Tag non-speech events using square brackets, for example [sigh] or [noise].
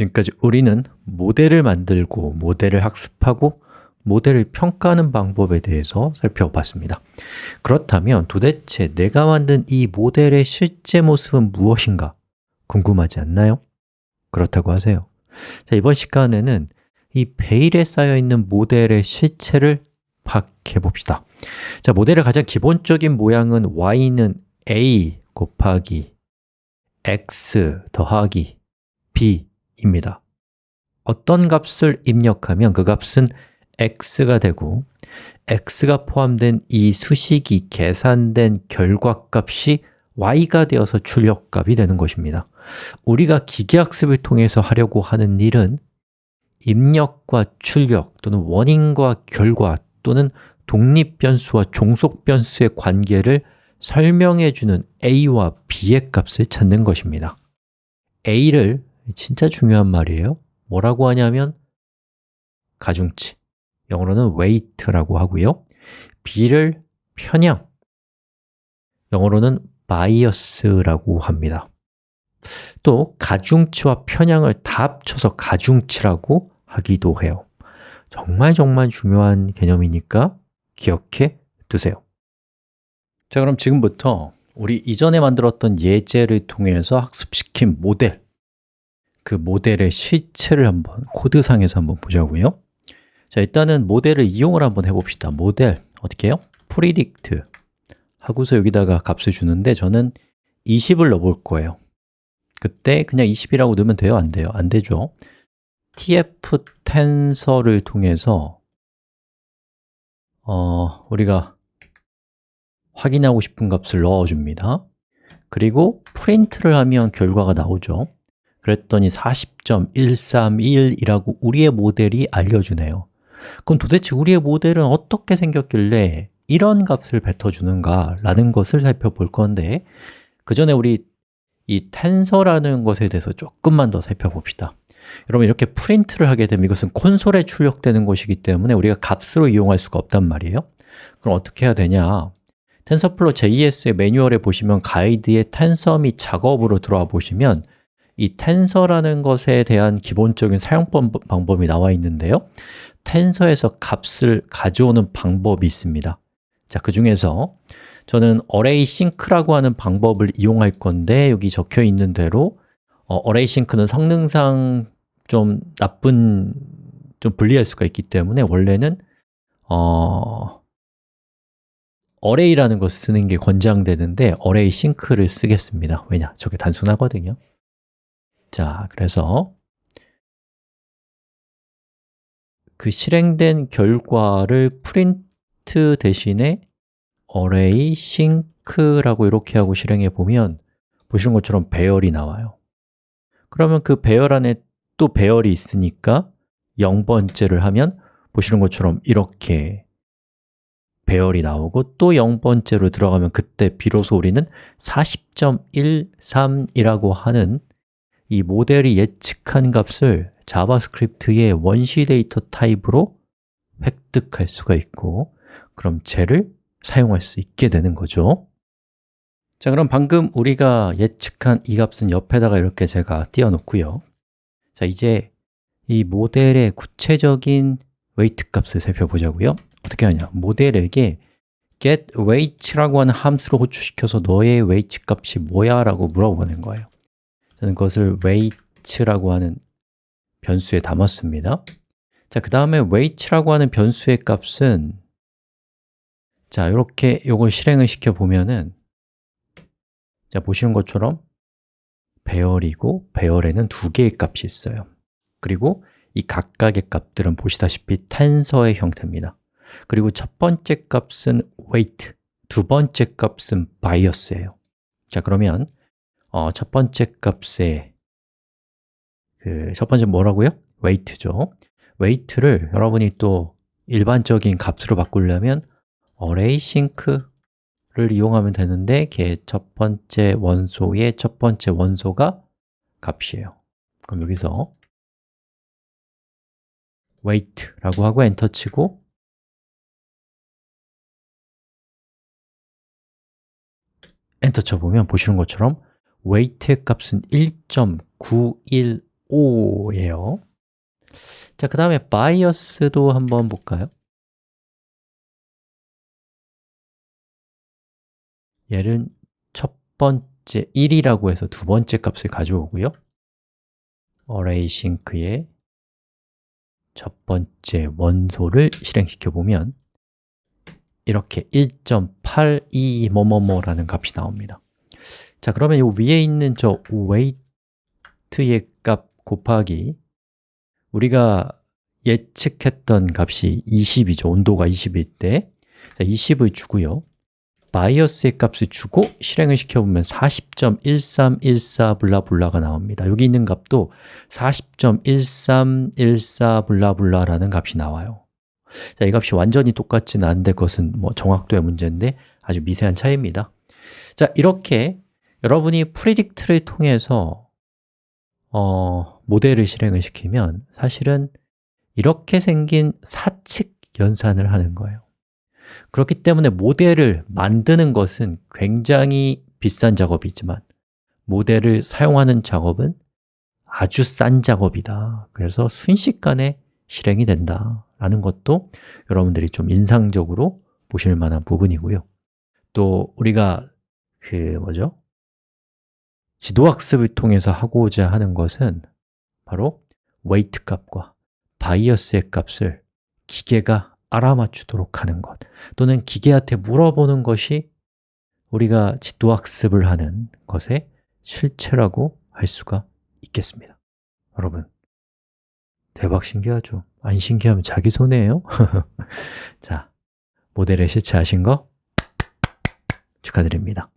지금까지 우리는 모델을 만들고 모델을 학습하고 모델을 평가하는 방법에 대해서 살펴봤습니다. 그렇다면 도대체 내가 만든 이 모델의 실제 모습은 무엇인가 궁금하지 않나요? 그렇다고 하세요. 자, 이번 시간에는 이 베일에 쌓여있는 모델의 실체를 파악해 봅시다. 자, 모델의 가장 기본적인 모양은 y는 a 곱하기 x 더하기 b 입니다. 어떤 값을 입력하면 그 값은 x가 되고 x가 포함된 이 수식이 계산된 결과값이 y가 되어서 출력값이 되는 것입니다. 우리가 기계학습을 통해서 하려고 하는 일은 입력과 출력 또는 원인과 결과 또는 독립변수와 종속변수의 관계를 설명해주는 a와 b의 값을 찾는 것입니다. A를 진짜 중요한 말이에요. 뭐라고 하냐면 가중치, 영어로는 weight라고 하고요. B를 편향, 영어로는 bias라고 합니다. 또 가중치와 편향을 다 합쳐서 가중치라고 하기도 해요. 정말 정말 중요한 개념이니까 기억해 두세요. 자 그럼 지금부터 우리 이전에 만들었던 예제를 통해서 학습시킨 모델 그 모델의 실체를 한번 코드상에서 한번 보자고요. 자 일단은 모델을 이용을 한번 해봅시다. 모델 어떻게 해요? predict 하고서 여기다가 값을 주는데 저는 20을 넣어볼 거예요. 그때 그냥 20이라고 넣으면 돼요? 안 돼요? 안 되죠. Tf 텐서를 통해서 어, 우리가 확인하고 싶은 값을 넣어줍니다. 그리고 프린트를 하면 결과가 나오죠 그랬더니 40.131이라고 우리의 모델이 알려주네요. 그럼 도대체 우리의 모델은 어떻게 생겼길래 이런 값을 뱉어주는가 라는 것을 살펴볼 건데 그 전에 우리 이 텐서라는 것에 대해서 조금만 더 살펴봅시다. 여러분 이렇게 프린트를 하게 되면 이것은 콘솔에 출력되는 것이기 때문에 우리가 값으로 이용할 수가 없단 말이에요. 그럼 어떻게 해야 되냐? TensorFlow JS의 매뉴얼에 보시면 가이드에 텐서 및 작업으로 들어와 보시면 이 텐서라는 것에 대한 기본적인 사용 방법이 나와 있는데요. 텐서에서 값을 가져오는 방법이 있습니다. 자, 그 중에서 저는 array sync라고 하는 방법을 이용할 건데 여기 적혀 있는 대로 어, array sync는 성능상 좀 나쁜, 좀 불리할 수가 있기 때문에 원래는 어, array라는 것을 쓰는 게 권장되는데 array sync를 쓰겠습니다. 왜냐? 저게 단순하거든요 자, 그래서 그 실행된 결과를 프린트 대신에 array sync라고 이렇게 하고 실행해 보면 보시는 것처럼 배열이 나와요. 그러면 그 배열 안에 또 배열이 있으니까 0번째를 하면 보시는 것처럼 이렇게 배열이 나오고 또 0번째로 들어가면 그때 비로소 우리는 40.13이라고 하는 이 모델이 예측한 값을 자바스크립트의 원시 데이터 타입으로 획득할 수가 있고 그럼 쟤를 사용할 수 있게 되는 거죠. 자 그럼 방금 우리가 예측한 이 값은 옆에다가 이렇게 제가 띄워놓고요. 자 이제 이 모델의 구체적인 weight 값을 살펴보자고요. 어떻게 하냐? 모델에게 getWeights라고 하는 함수로 호출시켜서 너의 weight 값이 뭐야? 라고 물어보는 거예요 저는 그것을 weight라고 하는 변수에 담았습니다. 자, 그 다음에 weight라고 하는 변수의 값은 자, 이렇게 이걸 실행을 시켜 보면은 자, 보시는 것처럼 배열이고 배열에는 두 개의 값이 있어요. 그리고 이 각각의 값들은 보시다시피 텐서의 형태입니다. 그리고 첫 번째 값은 weight, 두 번째 값은 bias예요. 자, 그러면 어, 첫 번째 값의 그첫 번째 뭐라고요? weight죠 weight를 여러분이 또 일반적인 값으로 바꾸려면 array sync를 이용하면 되는데 걔 첫 번째 원소의 첫 번째 원소가 값이에요 그럼 여기서 weight라고 하고 엔터 치고 엔터 쳐보면 보시는 것처럼 weight의 값은 1.915 5예요. 자, 그 다음에 bias도 한번 볼까요? 얘는 첫 번째 1이라고 해서 두 번째 값을 가져오고요. array sync의 첫 번째 원소를 실행시켜 보면 이렇게 1.82 뭐뭐뭐라는 값이 나옵니다 자, 그러면 이 위에 있는 저 weight의 값 곱하기 우리가 예측했던 값이 20이죠. 온도가 20일 때. 자, 20을 주고요. 바이어스의 값을 주고 실행을 시켜보면 40.1314 블라블라가 나옵니다. 여기 있는 값도 40.1314 블라블라라는 값이 나와요. 자, 이 값이 완전히 똑같지는 않은데 그것은 뭐 정확도의 문제인데 아주 미세한 차이입니다. 자, 이렇게 여러분이 프리딕트를 통해서 어, 모델을 실행을 시키면 사실은 이렇게 생긴 사칙 연산을 하는 거예요. 그렇기 때문에 모델을 만드는 것은 굉장히 비싼 작업이지만 모델을 사용하는 작업은 아주 싼 작업이다. 그래서 순식간에 실행이 된다라는 것도 여러분들이 좀 인상적으로 보실 만한 부분이고요. 또 우리가 그 뭐죠? 지도학습을 통해서 하고자 하는 것은 바로 weight 값과 바이어스의 값을 기계가 알아맞추도록 하는 것 또는 기계한테 물어보는 것이 우리가 지도학습을 하는 것의 실체라고 할 수가 있겠습니다. 여러분, 대박 신기하죠? 안 신기하면 자기 손해예요? [laughs] 자, 모델의 실체하신 거 축하드립니다